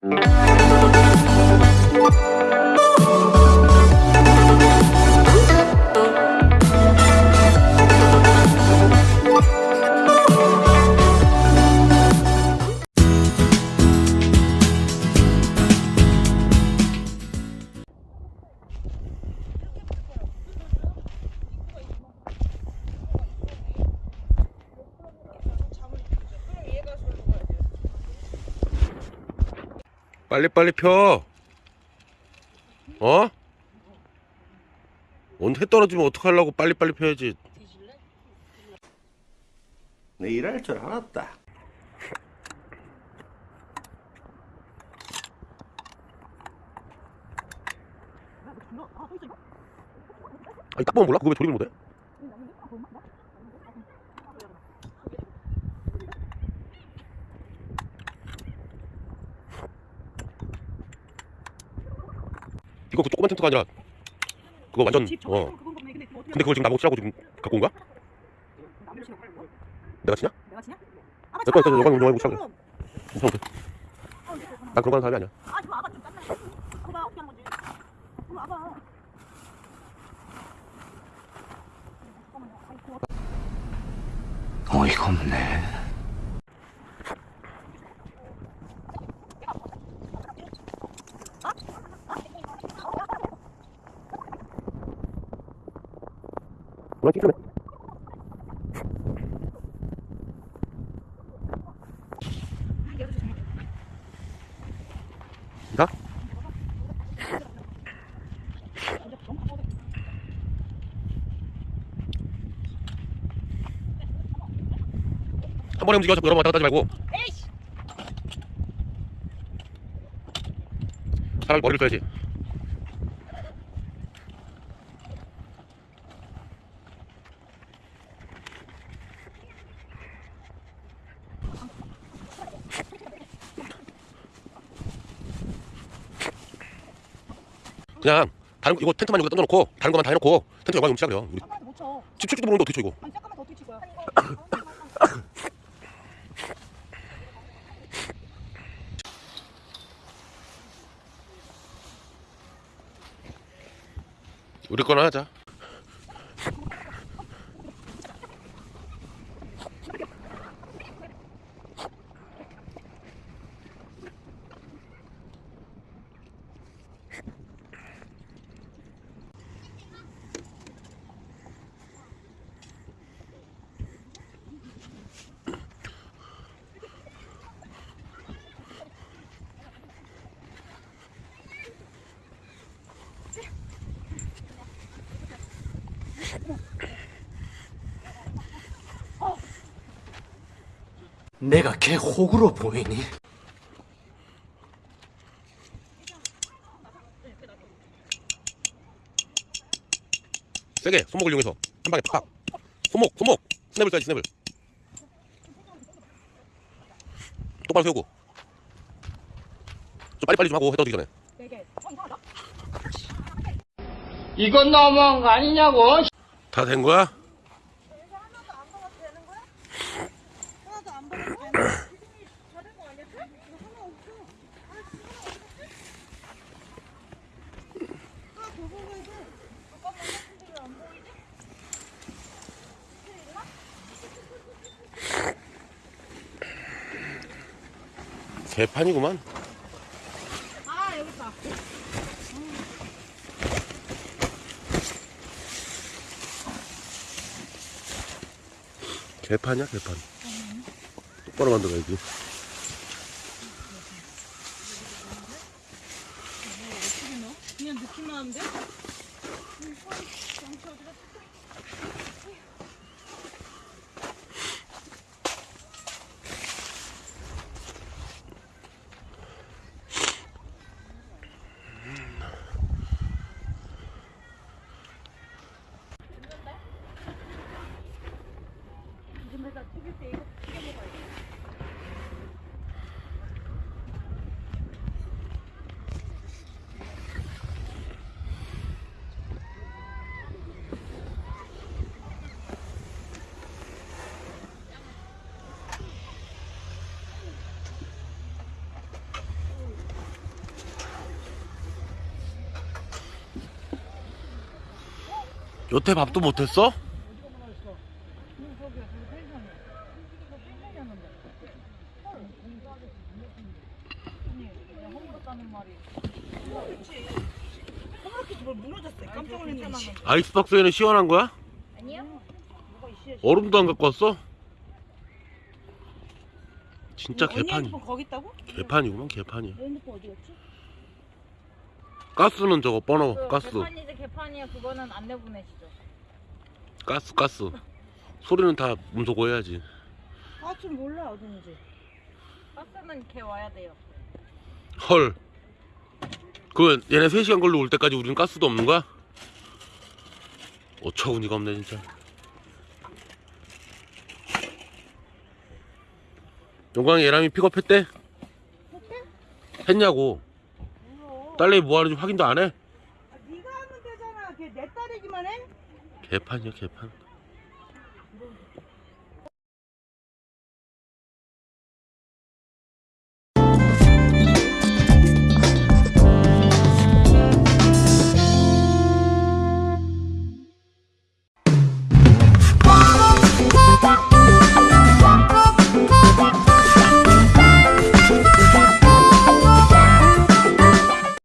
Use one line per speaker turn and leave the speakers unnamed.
Thank you. 빨리빨리 펴. 어? 온해 떨어지면 어떡하려고 빨리빨리 펴야지.
내 일할 줄 알았다.
아니 딱 보면 몰라? 그거 왜 조립을 못해? 이거 그 조그만 텐트가 아니라 그거 완전
집
어.
근데
그걸 지금 나보고 치라고 지금 갖고 온 거야?
거야?
내가 치냐?
내가 치냐? 아,
내 거니까 너가 운동하고 치라고
그럼.
괜찮아 난 그런 거 하는 사람이 아니야
아, 저 아빠 좀 짠나. 그거 어떻게 하는 거지? 그거 아빠.
어이가 없네.
그만 찍으네 자한 번에 움직여 자꾸 여러 번 왔다 갔다 하지 말고. 차라리 머리를 써야지 그냥 다른 거 이거 텐트만 여기다 던져놓고 다른 것만 다 해놓고 텐트 여기다 움치라 그래요 우리
아빠한테 못 쳐.
집 출지도 모르는데 어떻게 쳐 이거
아니, 잠깐만 더칠 거야?
우리 거나 하자
내가 걔 호구로 보이니?
세게 손목을 이용해서 한 방에 팍 손목 손목 스냅을 써야지 스냅을 똑바로 세우고 좀 빨리빨리 좀 하고 해떠지기 전에
네 개.
이건 너무한 거 아니냐고.
다 된 거야?
먹어도 되는 거야? 하나도 안 먹어도 되는 거야? 다른 거 아니야? 이거 하나 없어. 하나 더 먹어야 돼. 잠깐만, 근데 왜안 보이지?
개판이구만
아, 여기 있다.
개판이야 개판 똑바로 만들어야지
그냥 느낌 나는데?
여태 밥도 못했어? 아이스박스에는 시원한 거야?
아니요.
얼음도 안 갖고 왔어? 진짜
언니
개판
핸드폰 거기 있다고?
개판이구만 개판이야
내 핸드폰 어디 갔지?
가스는 저거 번호
그
가스
개판이지 개판이야 그거는 안 내보내시죠.
가스 가스 소리는 다 음소거 해야지
아, 좀 몰라 어딘지.
가스는 걔 와야 돼요.
헐그 얘네 3시간 걸로 올 때까지 우리는 가스도 없는 거야? 어처구니가 없네 진짜 용광이 예람이 픽업했대? 했냐고
몰라.
딸내미 뭐 하는지 확인도 안 해?
아, 네가 하면 되잖아. 걔 내 딸이기만 해?
개판이야 개판